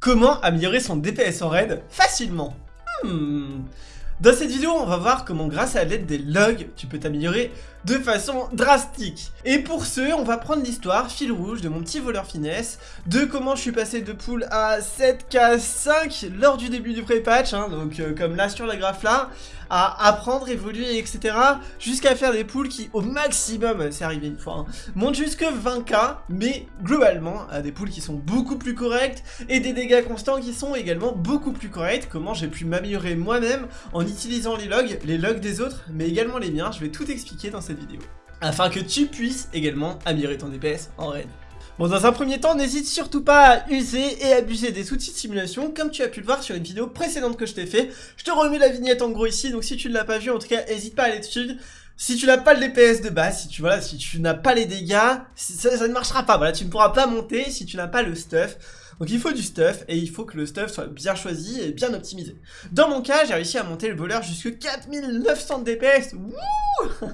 Comment améliorer son DPS en raid facilement hmm. Dans cette vidéo, on va voir comment grâce à l'aide des logs, tu peux t'améliorer de façon drastique. Et pour ce, on va prendre l'histoire, fil rouge, de mon petit voleur finesse, de comment je suis passé de pool à 7k5 lors du début du pré-patch, hein, donc euh, comme là sur la graphe là, à apprendre, évoluer, etc. Jusqu'à faire des pools qui, au maximum, c'est arrivé une fois, hein, montent jusque 20k, mais globalement, à des pools qui sont beaucoup plus corrects, et des dégâts constants qui sont également beaucoup plus corrects, comment j'ai pu m'améliorer moi-même en utilisant les logs, les logs des autres, mais également les miens, je vais tout expliquer dans cette vidéo. Afin que tu puisses également améliorer ton DPS en raid. Bon, dans un premier temps, n'hésite surtout pas à user et abuser des outils de simulation, comme tu as pu le voir sur une vidéo précédente que je t'ai fait. Je te remets la vignette en gros ici, donc si tu ne l'as pas vu, en tout cas, n'hésite pas à aller dessus. Si tu n'as pas le DPS de base, si tu voilà, si tu n'as pas les dégâts, ça, ça ne marchera pas. Voilà, tu ne pourras pas monter si tu n'as pas le stuff. Donc il faut du stuff, et il faut que le stuff soit bien choisi et bien optimisé. Dans mon cas, j'ai réussi à monter le voleur jusqu'à 4900 DPS Wouh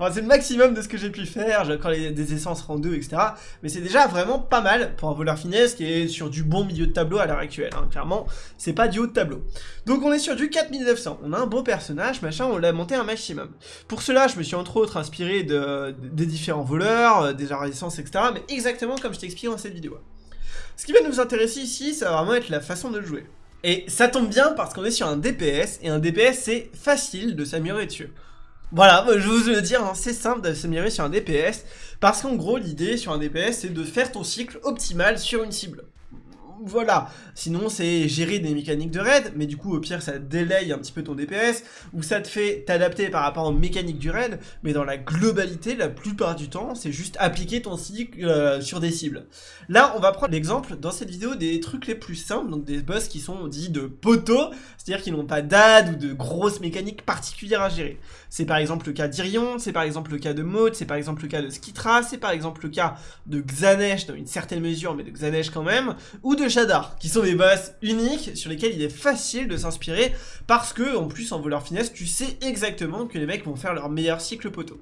C'est le maximum de ce que j'ai pu faire, les, des essences rang 2, etc. Mais c'est déjà vraiment pas mal pour un voleur finesse qui est sur du bon milieu de tableau à l'heure actuelle. Hein. Clairement, c'est pas du haut de tableau. Donc on est sur du 4900. On a un beau personnage, machin, on l'a monté un maximum. Pour cela, je me suis entre autres inspiré de, des différents voleurs, euh, des résistance, etc. Mais exactement comme je t'explique dans cette vidéo. Ce qui va nous intéresser ici, ça va vraiment être la façon de jouer. Et ça tombe bien parce qu'on est sur un DPS, et un DPS c'est facile de s'améliorer dessus. Voilà, je vous le dire, hein, c'est simple de s'améliorer sur un DPS, parce qu'en gros l'idée sur un DPS c'est de faire ton cycle optimal sur une cible voilà. Sinon, c'est gérer des mécaniques de raid, mais du coup, au pire, ça délaye un petit peu ton DPS, ou ça te fait t'adapter par rapport aux mécaniques du raid, mais dans la globalité, la plupart du temps, c'est juste appliquer ton cycle euh, sur des cibles. Là, on va prendre l'exemple, dans cette vidéo, des trucs les plus simples, donc des boss qui sont dits de poteaux, c'est-à-dire qu'ils n'ont pas d'ad ou de grosses mécaniques particulières à gérer. C'est par exemple le cas d'Irion, c'est par exemple le cas de Maud, c'est par exemple le cas de Skitra, c'est par exemple le cas de Xanesh dans une certaine mesure, mais de Xanesh quand même, ou de Shadar, qui sont des boss uniques sur lesquels il est facile de s'inspirer, parce que, en plus, en voleur finesse, tu sais exactement que les mecs vont faire leur meilleur cycle poteau.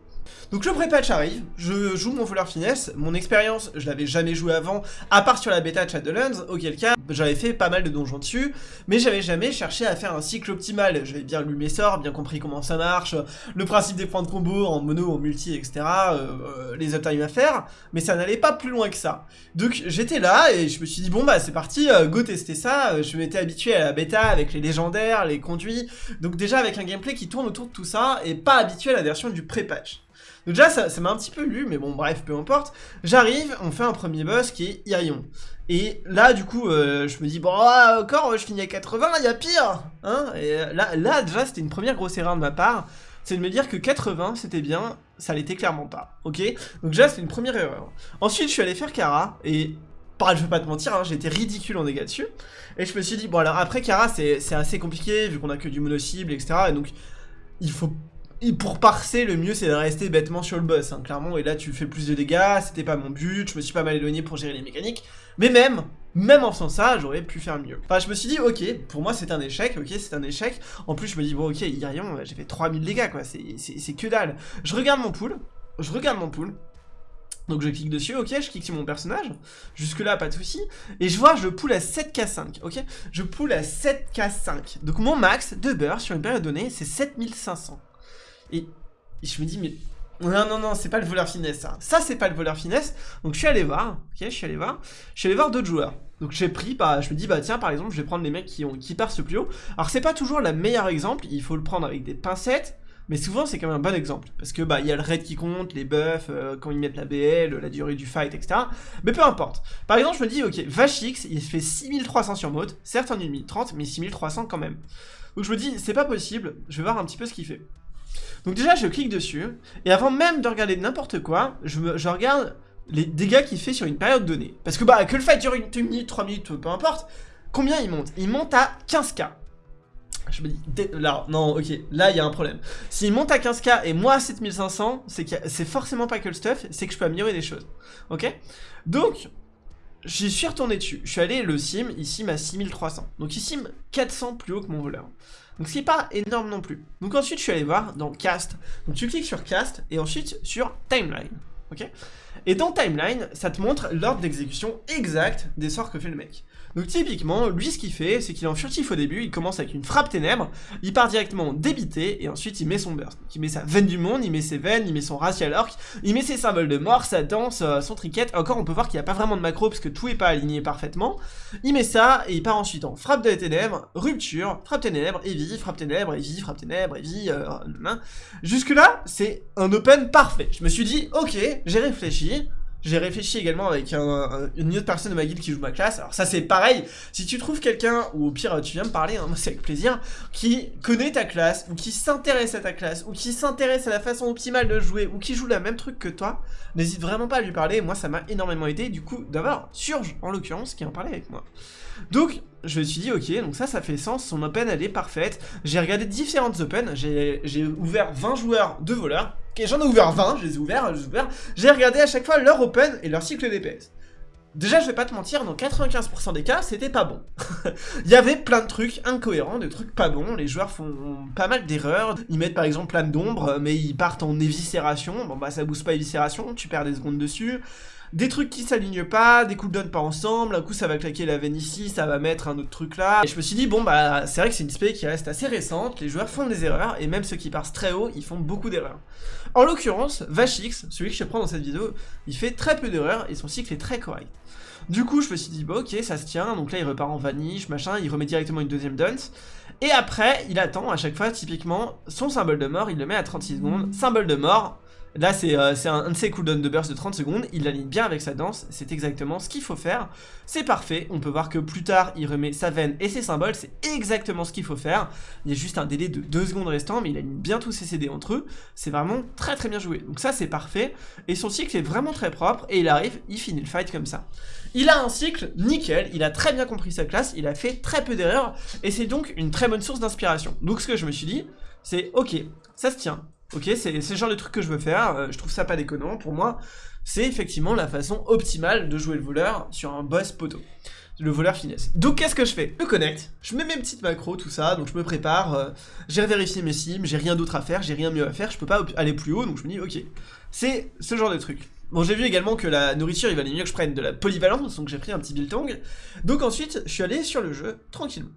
Donc le pré-patch arrive, je joue mon voleur finesse, mon expérience, je l'avais jamais joué avant, à part sur la bêta de Shadowlands, auquel cas j'avais fait pas mal de donjons dessus, mais j'avais jamais cherché à faire un cycle optimal, j'avais bien lu mes sorts, bien compris comment ça marche, le principe des points de combo en mono, en multi, etc., euh, euh, les uptime à faire, mais ça n'allait pas plus loin que ça. Donc j'étais là et je me suis dit bon bah c'est parti, euh, go tester ça, je m'étais habitué à la bêta avec les légendaires, les conduits, donc déjà avec un gameplay qui tourne autour de tout ça, et pas habitué à la version du pré-patch. Donc déjà, ça m'a un petit peu lu, mais bon, bref, peu importe. J'arrive, on fait un premier boss qui est Irion. Et là, du coup, euh, je me dis, bon, ah, encore, je finis à 80, il y a pire hein Et là, là, déjà, c'était une première grosse erreur de ma part. C'est de me dire que 80, c'était bien, ça l'était clairement pas, ok Donc déjà, c'était une première erreur. Ensuite, je suis allé faire Kara, et pareil, je vais pas te mentir, hein, j'étais ridicule en dégâts dessus. Et je me suis dit, bon alors après Kara, c'est assez compliqué, vu qu'on a que du mono-cible, etc. Et donc, il faut pour parser, le mieux c'est de rester bêtement sur le boss, hein, clairement, et là tu fais plus de dégâts, c'était pas mon but, je me suis pas mal éloigné pour gérer les mécaniques, mais même, même en faisant ça, j'aurais pu faire mieux. Enfin, je me suis dit, ok, pour moi c'est un échec, ok, c'est un échec, en plus je me dis, bon ok, Irion, j'ai fait 3000 dégâts, quoi, c'est que dalle. Je regarde mon pool, je regarde mon pool, donc je clique dessus, ok, je clique sur mon personnage, jusque là pas de souci, et je vois je pool à 7k5, ok. Je pool à 7k5, donc mon max de beurre sur une période donnée c'est 7500. Et, je me dis, mais non, non, non, c'est pas le voleur finesse, ça. Ça, c'est pas le voleur finesse. Donc, je suis allé voir, ok, je suis allé voir. Je suis allé voir d'autres joueurs. Donc, j'ai pris, bah, je me dis, bah, tiens, par exemple, je vais prendre les mecs qui, ont, qui percent plus haut. Alors, c'est pas toujours le meilleur exemple, il faut le prendre avec des pincettes. Mais souvent, c'est quand même un bon exemple. Parce que, bah, il y a le raid qui compte, les buffs, euh, quand ils mettent la BL, la durée du fight, etc. Mais peu importe. Par exemple, je me dis, ok, Vachix, il fait 6300 sur mode. Certes, en 30, mais 6300 quand même. Donc, je me dis, c'est pas possible. Je vais voir un petit peu ce qu'il fait. Donc déjà, je clique dessus, et avant même de regarder n'importe quoi, je, regarde les dégâts qu'il fait sur une période donnée. Parce que bah, que le fight dure une, minute, 3 minutes, peu importe, combien il monte? Il monte à 15k. Je me dis, là, non, ok, là il y a un problème. S'il monte à 15k et moi à 7500, c'est forcément pas que le stuff, c'est que je peux améliorer des choses. Ok? Donc, j'y suis retourné dessus. Je suis allé le sim, ici à 6300. Donc il sim 400 plus haut que mon voleur. Donc ce qui n'est pas énorme non plus. Donc ensuite je suis allé voir dans Cast. Donc tu cliques sur Cast et ensuite sur Timeline. Ok? Et dans Timeline, ça te montre l'ordre d'exécution exact des sorts que fait le mec. Donc typiquement, lui ce qu'il fait, c'est qu'il est en furtif au début, il commence avec une frappe ténèbres, il part directement débité, et ensuite il met son burst. Donc, il met sa veine du monde, il met ses veines, il met son racial orc, il met ses symboles de mort, sa danse, euh, son triquette. Encore on peut voir qu'il n'y a pas vraiment de macro parce que tout est pas aligné parfaitement. Il met ça, et il part ensuite en frappe de ténèbres, rupture, frappe ténèbres, vie, frappe ténèbres, vie, frappe ténèbres, vie, euh, Jusque là, c'est un open parfait. Je me suis dit, ok, j'ai réfléchi, j'ai réfléchi également avec une autre personne de ma guilde qui joue ma classe. Alors ça c'est pareil, si tu trouves quelqu'un, ou au pire tu viens me parler, hein, moi c'est avec plaisir, qui connaît ta classe, ou qui s'intéresse à ta classe, ou qui s'intéresse à la façon optimale de jouer, ou qui joue le même truc que toi, n'hésite vraiment pas à lui parler, moi ça m'a énormément aidé, du coup d'avoir Surge en l'occurrence qui en parlait avec moi. Donc je me suis dit ok, donc ça ça fait sens, son open elle est parfaite, j'ai regardé différentes open, j'ai ouvert 20 joueurs de voleurs, Ok, j'en ai ouvert 20, je les ai ouverts. J'ai regardé à chaque fois leur open et leur cycle DPS. Déjà, je vais pas te mentir, dans 95% des cas, c'était pas bon. Il y avait plein de trucs incohérents, des trucs pas bons, les joueurs font pas mal d'erreurs, ils mettent par exemple plein d'ombres, mais ils partent en éviscération, bon bah ça booste pas éviscération, tu perds des secondes dessus des trucs qui s'alignent pas, des cooldowns pas ensemble, un coup ça va claquer la veine ici, ça va mettre un autre truc là. Et je me suis dit, bon bah c'est vrai que c'est une spé qui reste assez récente, les joueurs font des erreurs, et même ceux qui passent très haut, ils font beaucoup d'erreurs. En l'occurrence, Vachix, celui que je prends dans cette vidéo, il fait très peu d'erreurs, et son cycle est très correct. Du coup, je me suis dit, bon ok, ça se tient, donc là il repart en vanish, machin, il remet directement une deuxième dunce. Et après, il attend à chaque fois, typiquement, son symbole de mort, il le met à 36 secondes, symbole de mort, Là, c'est euh, un, de ses cooldowns de burst de 30 secondes. Il l'aligne bien avec sa danse. C'est exactement ce qu'il faut faire. C'est parfait. On peut voir que plus tard, il remet sa veine et ses symboles. C'est exactement ce qu'il faut faire. Il y a juste un délai de 2 secondes restant, mais il aligne bien tous ses CD entre eux. C'est vraiment très très bien joué. Donc ça, c'est parfait. Et son cycle est vraiment très propre. Et il arrive, il finit le fight comme ça. Il a un cycle nickel. Il a très bien compris sa classe. Il a fait très peu d'erreurs. Et c'est donc une très bonne source d'inspiration. Donc ce que je me suis dit, c'est ok, ça se tient. Ok, c'est le genre de truc que je veux faire, euh, je trouve ça pas déconnant, pour moi, c'est effectivement la façon optimale de jouer le voleur sur un boss poteau. Le voleur finesse. Donc qu'est-ce que je fais? Je connecte, je mets mes petites macros, tout ça, donc je me prépare, euh, j'ai vérifié mes sims, j'ai rien d'autre à faire, j'ai rien mieux à faire, je peux pas aller plus haut, donc je me dis ok, c'est ce genre de truc. Bon, j'ai vu également que la nourriture, il valait mieux que je prenne de la polyvalence, donc j'ai pris un petit biltong. Donc ensuite, je suis allé sur le jeu, tranquillement.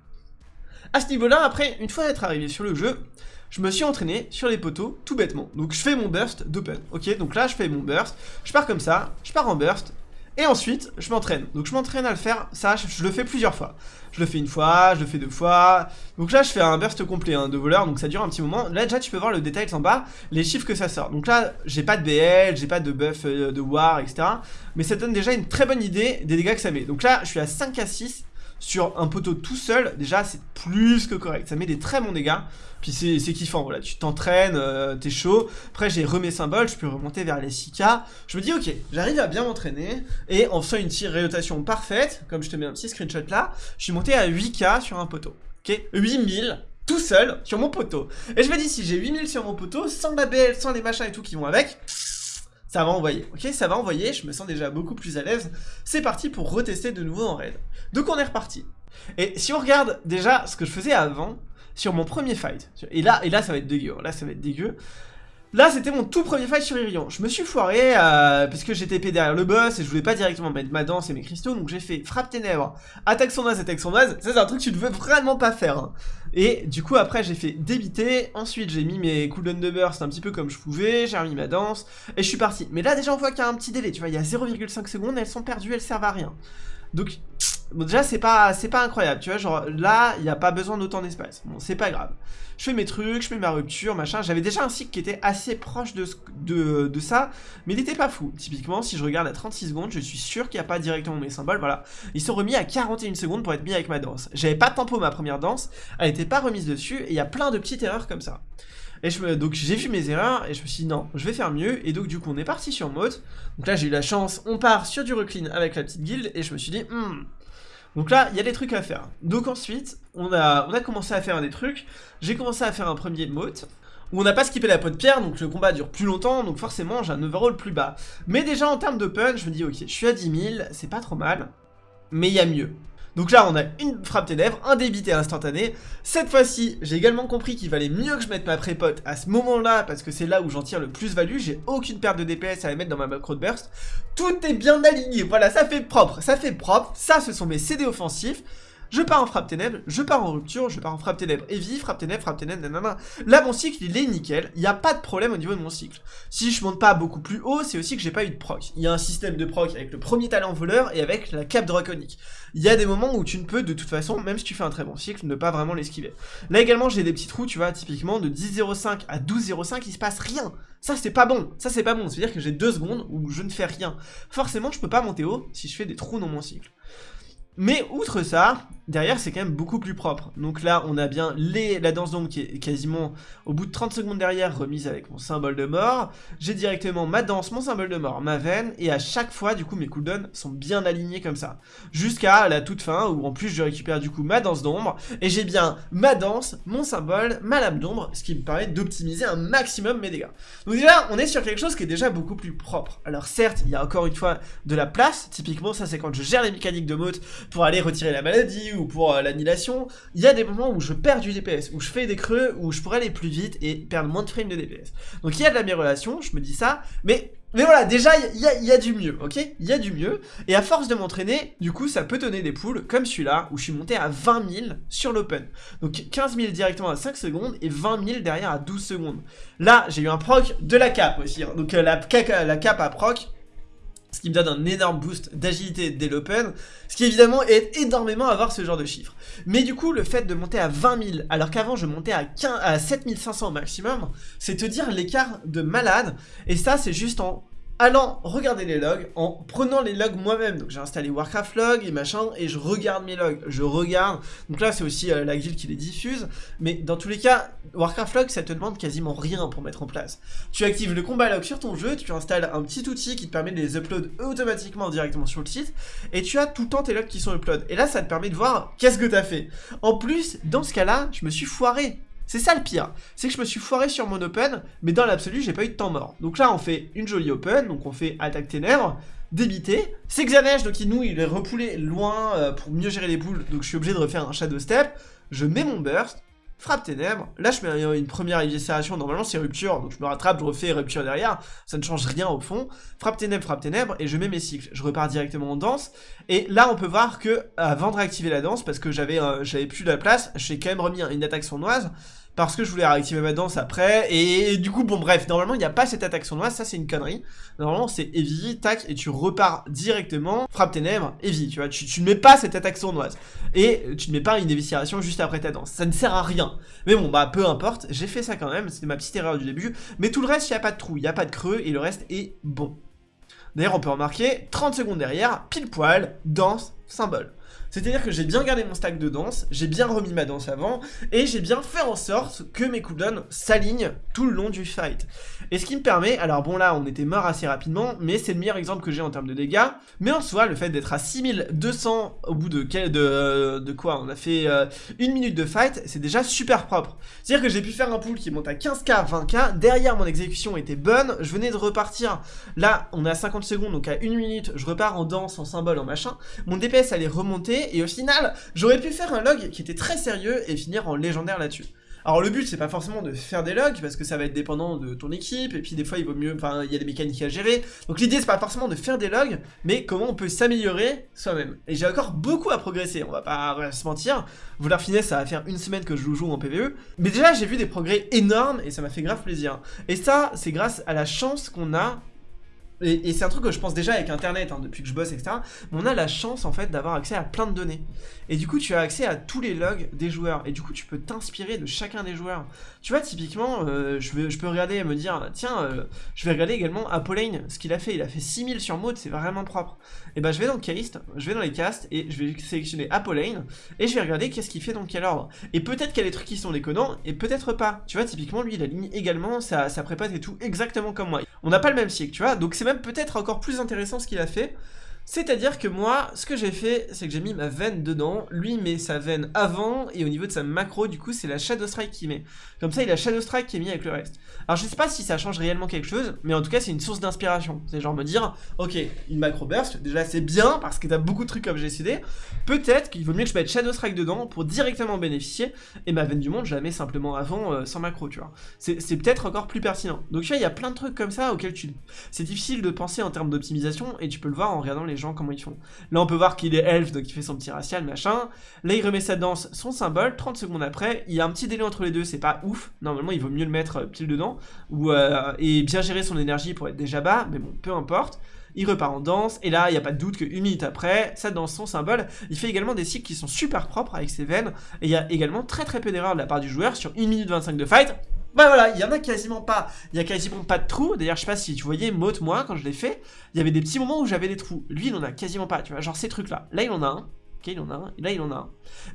À ce niveau-là, après, une fois être arrivé sur le jeu, je me suis entraîné sur les poteaux tout bêtement. Donc je fais mon burst d'open, ok? Donc là je fais mon burst, je pars comme ça, je pars en burst, et ensuite je m'entraîne. Donc je m'entraîne à le faire, ça je, le fais plusieurs fois. Je le fais une fois, je le fais deux fois. Donc là je fais un burst complet hein, de voleur, donc ça dure un petit moment. Là déjà tu peux voir le détail en bas, les chiffres que ça sort. Donc là j'ai pas de BL, j'ai pas de buff euh, de war, etc. Mais ça donne déjà une très bonne idée des dégâts que ça met. Donc là je suis à 5 à 6 sur un poteau tout seul, déjà c'est plus que correct. Ça met des très bons dégâts. Puis c'est kiffant, voilà, tu t'entraînes, euh, t'es chaud. Après j'ai remis symbole, je peux remonter vers les 6K. Je me dis ok, j'arrive à bien m'entraîner. Et en faisant une tire rotation parfaite, comme je te mets un petit screenshot là, je suis monté à 8K sur un poteau. Ok 8000 tout seul sur mon poteau. Et je me dis si j'ai 8000 sur mon poteau, sans la BL, sans les machins et tout qui vont avec ça va envoyer, ok Ça va envoyer, je me sens déjà beaucoup plus à l'aise. C'est parti pour retester de nouveau en raid. Donc on est reparti. Et si on regarde déjà ce que je faisais avant, sur mon premier fight, et là, et là ça va être dégueu, là ça va être dégueu, Là, c'était mon tout premier fight sur Irion. Je me suis foiré euh, parce que j'étais derrière le boss et je voulais pas directement mettre ma danse et mes cristaux, donc j'ai fait frappe ténèbres, attaque son sournoise, attaque son sournoise. Ça, c'est un truc que tu ne veux vraiment pas faire. Hein. Et du coup, après, j'ai fait débiter. Ensuite, j'ai mis mes cooldowns de burst un petit peu comme je pouvais. J'ai remis ma danse et je suis parti. Mais là, déjà, on voit qu'il y a un petit délai. Tu vois, il y a 0,5 secondes, elles sont perdues, elles servent à rien. Donc, Bon, déjà, c'est pas, pas incroyable, tu vois, genre, là, il n'y a pas besoin d'autant d'espace. Bon, c'est pas grave. Je fais mes trucs, je fais ma rupture, machin. J'avais déjà un cycle qui était assez proche de, de, de ça, mais il n'était pas fou. Typiquement, si je regarde à 36 secondes, je suis sûr qu'il n'y a pas directement mes symboles, voilà. Ils sont remis à 41 secondes pour être mis avec ma danse. J'avais pas de tempo ma première danse, elle n'était pas remise dessus, et il y a plein de petites erreurs comme ça. Et je donc j'ai vu mes erreurs et je me suis dit non, je vais faire mieux. Et donc du coup on est parti sur mode. Donc là j'ai eu la chance, on part sur du reclean avec la petite guilde et je me suis dit hmm, donc là, il y a des trucs à faire. Donc ensuite, on a, commencé à faire des trucs. J'ai commencé à faire un premier mote où on n'a pas skippé la peau de pierre, donc le combat dure plus longtemps, donc forcément j'ai un overall plus bas. Mais déjà en termes de punch, je me dis ok, je suis à 10 000, c'est pas trop mal, mais il y a mieux. Donc là, on a une frappe ténèbres, un débité instantané. Cette fois-ci, j'ai également compris qu'il valait mieux que je mette ma prépote à ce moment-là, parce que c'est là où j'en tire le plus value. J'ai aucune perte de DPS à la mettre dans ma macro de burst. Tout est bien aligné, voilà, ça fait propre, ça fait propre. Ça, ce sont mes CD offensifs. Je pars en frappe ténèbres, je pars en rupture, je pars en frappe ténèbres heavy, frappe ténèbres, frappe ténèbres, nanana. Là, mon cycle, il est nickel. Il n'y a pas de problème au niveau de mon cycle. Si je monte pas beaucoup plus haut, c'est aussi que j'ai pas eu de proc. Il y a un système de proc avec le premier talent voleur et avec la cape draconique. Il y a des moments où tu ne peux, de toute façon, même si tu fais un très bon cycle, ne pas vraiment l'esquiver. Là également, j'ai des petits trous, tu vois, typiquement de 10.05 à 12.05, il se passe rien. Ça, c'est pas bon. Ça, c'est pas bon. C'est-à-dire que j'ai deux secondes où je ne fais rien. Forcément, je peux pas monter haut si je fais des trous dans mon cycle. Mais outre ça, derrière c'est quand même beaucoup plus propre. Donc là on a bien la danse d'ombre qui est quasiment au bout de 30 secondes derrière remise avec mon symbole de mort. J'ai directement ma danse, mon symbole de mort, ma veine et à chaque fois du coup mes cooldowns sont bien alignés comme ça. Jusqu'à la toute fin où en plus je récupère du coup ma danse d'ombre et j'ai bien ma danse, mon symbole, ma lame d'ombre, ce qui me permet d'optimiser un maximum mes dégâts. Donc déjà on est sur quelque chose qui est déjà beaucoup plus propre. Alors certes il y a encore une fois de la place, typiquement ça c'est quand je gère les mécaniques de mode pour aller retirer la maladie ou pour euh, l'annihilation, il y a des moments où je perds du DPS, où je fais des creux, où je pourrais aller plus vite et perdre moins de frames de DPS. Donc il y a de l'amélioration, je me dis ça, mais mais voilà, déjà, il y, a du mieux, ok? Il y a du mieux. Et à force de m'entraîner, du coup, ça peut donner des poules comme celui-là, où je suis monté à 20 000 sur l'open. Donc 15 000 directement à 5 secondes et 20 000 derrière à 12 secondes. Là, j'ai eu un proc de la cape aussi. Hein. Donc euh, la, la cape à proc, ce qui me donne un énorme boost d'agilité dès l'open, ce qui évidemment aide énormément à avoir ce genre de chiffres. Mais du coup, le fait de monter à 20 000, alors qu'avant je montais à, 15, à 7500 au maximum, c'est te dire l'écart de malade, et ça c'est juste en allant regarder les logs, en prenant les logs moi-même. Donc j'ai installé Warcraft Log et machin, et je regarde mes logs, je regarde. Donc là c'est aussi euh, la guilde qui les diffuse, mais dans tous les cas, Warcraft Log ça te demande quasiment rien pour mettre en place. Tu actives le combat log sur ton jeu, tu installes un petit outil qui te permet de les upload automatiquement directement sur le site, et tu as tout le temps tes logs qui sont upload. Et là ça te permet de voir qu'est-ce que tu as fait. En plus, dans ce cas-là, je me suis foiré. C'est ça le pire, c'est que je me suis foiré sur mon open, mais dans l'absolu, j'ai pas eu de temps mort. Donc là, on fait une jolie open, donc on fait attaque ténèbres, débité. C'est Xanesh, donc il nous, il est repoulé loin euh, pour mieux gérer les poules, donc je suis obligé de refaire un shadow step. Je mets mon burst, frappe ténèbres. Là, je mets une première éviscération. Normalement, c'est rupture. Donc, je me rattrape, je refais rupture derrière. Ça ne change rien au fond. Frappe ténèbres, frappe ténèbres. Et je mets mes cycles. Je repars directement en danse. Et là, on peut voir que, avant de réactiver la danse, parce que j'avais euh, plus de la place, j'ai quand même remis une attaque sournoise parce que je voulais réactiver ma danse après, et, du coup, bon bref, normalement il n'y a pas cette attaque sournoise, ça c'est une connerie, normalement c'est heavy, tac, et tu repars directement, frappe ténèbres, heavy, tu vois, tu, ne mets pas cette attaque sournoise, et tu ne mets pas une éviscération juste après ta danse, ça ne sert à rien, mais bon, bah peu importe, j'ai fait ça quand même, c'était ma petite erreur du début, mais tout le reste, il n'y a pas de trou, il n'y a pas de creux, et le reste est bon. D'ailleurs, on peut remarquer, 30 secondes derrière, pile poil, danse, symbole. C'est-à-dire que j'ai bien gardé mon stack de danse, j'ai bien remis ma danse avant, et j'ai bien fait en sorte que mes cooldowns s'alignent tout le long du fight. Et ce qui me permet, alors bon là on était mort assez rapidement, mais c'est le meilleur exemple que j'ai en termes de dégâts, mais en soi le fait d'être à 6200 au bout de, de, de quoi On a fait euh, une minute de fight, c'est déjà super propre. C'est-à-dire que j'ai pu faire un pool qui monte à 15k, 20k, derrière mon exécution était bonne, je venais de repartir, là on est à 50 secondes, donc à une minute, je repars en danse, en symbole, en machin, mon DPS allait remonter, et au final, j'aurais pu faire un log qui était très sérieux et finir en légendaire là-dessus. Alors le but c'est pas forcément de faire des logs parce que ça va être dépendant de ton équipe et puis des fois il vaut mieux, enfin il y a des mécaniques à gérer. Donc l'idée c'est pas forcément de faire des logs mais comment on peut s'améliorer soi-même. Et j'ai encore beaucoup à progresser, on va pas se mentir. Vouloir finesse ça va faire une semaine que je joue en PvE. Mais déjà j'ai vu des progrès énormes et ça m'a fait grave plaisir. Et ça c'est grâce à la chance qu'on a et, c'est un truc que je pense déjà avec internet, hein, depuis que je bosse, etc. Mais on a la chance en fait d'avoir accès à plein de données. Et du coup, tu as accès à tous les logs des joueurs. Et du coup, tu peux t'inspirer de chacun des joueurs. Tu vois, typiquement, euh, je, je, peux regarder et me dire, tiens, euh, je vais regarder également Apolline, ce qu'il a fait. Il a fait 6000 sur mode, c'est vraiment propre. Et ben, je vais dans le cast, je vais dans les casts et je vais sélectionner Apolline et je vais regarder qu'est-ce qu'il fait dans quel ordre. Et peut-être qu'il y a des trucs qui sont déconnants et peut-être pas. Tu vois, typiquement, lui, il aligne également sa, sa prépa et tout exactement comme moi. On n'a pas le même cycle, tu vois. Donc c'est même peut-être encore plus intéressant ce qu'il a fait. C'est-à-dire que moi, ce que j'ai fait, c'est que j'ai mis ma veine dedans, lui met sa veine avant, et au niveau de sa macro, du coup, c'est la Shadow Strike qui met. Comme ça, il a Shadow Strike qui est mis avec le reste. Alors, je sais pas si ça change réellement quelque chose, mais en tout cas, c'est une source d'inspiration. C'est genre me dire, ok, une macro burst, déjà c'est bien, parce que t'as beaucoup de trucs comme décidé. Peut-être qu'il vaut mieux que je mette Shadow Strike dedans pour directement bénéficier, et ma veine du monde, je la mets simplement avant, euh, sans macro, tu vois. C'est peut-être encore plus pertinent. Donc, tu vois, il y a plein de trucs comme ça auxquels tu... C'est difficile de penser en termes d'optimisation, et tu peux le voir en regardant les gens comment ils font. Là, on peut voir qu'il est elfe, donc il fait son petit racial, machin. Là, il remet sa danse, son symbole. 30 secondes après, il y a un petit délai entre les deux, c'est pas ouf. Normalement, il vaut mieux le mettre euh, pile dedans. Ou, euh, et bien gérer son énergie pour être déjà bas, mais bon, peu importe. Il repart en danse, et là, il n'y a pas de doute qu'une minute après, ça danse son symbole. Il fait également des cycles qui sont super propres avec ses veines, et il y a également très très peu d'erreurs de la part du joueur sur 1 minute 25 de fight. Bah voilà, il y en a quasiment pas. Il y a quasiment pas de trous. D'ailleurs, je sais pas si tu voyais, Mote, moi, quand je l'ai fait, il y avait des petits moments où j'avais des trous. Lui, il en a quasiment pas, tu vois. Genre ces trucs-là. Là, il en a un. Ok, il en a un. Là, il en a un.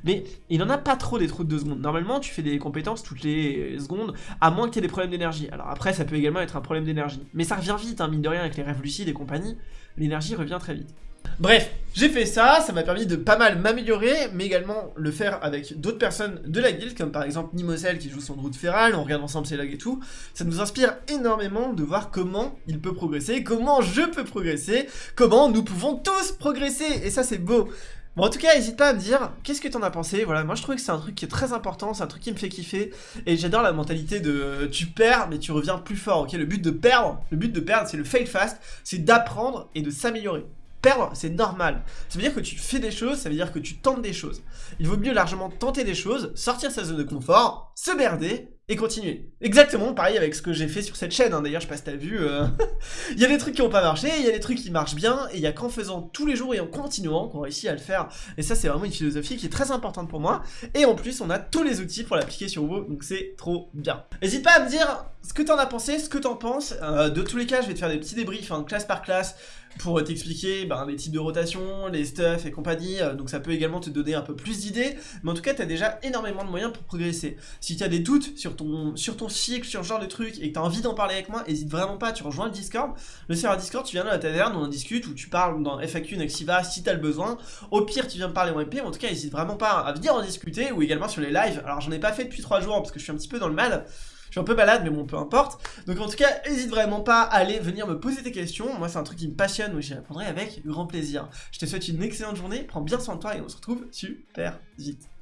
Mais il en a pas trop des trous de 2 secondes. Normalement, tu fais des compétences toutes les secondes, à moins que tu aies des problèmes d'énergie. Alors après, ça peut également être un problème d'énergie. Mais ça revient vite, hein, mine de rien, avec les rêves lucides et compagnie. L'énergie revient très vite. Bref, j'ai fait ça, ça m'a permis de pas mal m'améliorer, mais également le faire avec d'autres personnes de la guilde, comme par exemple Nimosel qui joue son route féral, on regarde ensemble ses logs et tout. Ça nous inspire énormément de voir comment il peut progresser, comment je peux progresser, comment nous pouvons tous progresser, et ça c'est beau. Bon en tout cas n'hésite pas à me dire qu'est-ce que t'en as pensé, voilà moi je trouve que c'est un truc qui est très important, c'est un truc qui me fait kiffer et j'adore la mentalité de tu perds mais tu reviens plus fort, ok? Le but de perdre, le but de perdre c'est le fail fast, c'est d'apprendre et de s'améliorer perdre, c'est normal. Ça veut dire que tu fais des choses, ça veut dire que tu tentes des choses. Il vaut mieux largement tenter des choses, sortir sa zone de confort, se merder et continuer. Exactement pareil avec ce que j'ai fait sur cette chaîne, hein. d'ailleurs je sais pas si t'as vu, euh, il y a des trucs qui ont pas marché, il y a des trucs qui marchent bien, et il y a qu'en faisant tous les jours et en continuant qu'on réussit à le faire, et ça c'est vraiment une philosophie qui est très importante pour moi, et en plus on a tous les outils pour l'appliquer sur vous, donc c'est trop bien. N'hésite pas à me dire ce que t'en as pensé, ce que t'en penses, euh, de tous les cas je vais te faire des petits débriefs, hein, classe par classe, pour t'expliquer ben, les types de rotation, les stuff et compagnie, euh, donc ça peut également te donner un peu plus d'idées, mais en tout cas t'as déjà énormément de moyens pour progresser. Si tu as des doutes sur sur ton cycle, sur ce genre de truc, et que tu envie d'en parler avec moi, hésite vraiment pas, tu rejoins le Discord, le serveur Discord, tu viens dans la taverne, on en discute, ou tu parles dans FAQ, Nexiva, si t'as le besoin, au pire tu viens me parler en MP, en tout cas hésite vraiment pas à venir en discuter, ou également sur les lives, alors j'en ai pas fait depuis 3 jours, parce que je suis un petit peu dans le mal, je suis un peu malade, mais bon, peu importe. Donc en tout cas, n'hésite vraiment pas à aller venir me poser tes questions. Moi, c'est un truc qui me passionne, où j'y répondrai avec grand plaisir. Je te souhaite une excellente journée, prends bien soin de toi et on se retrouve super vite.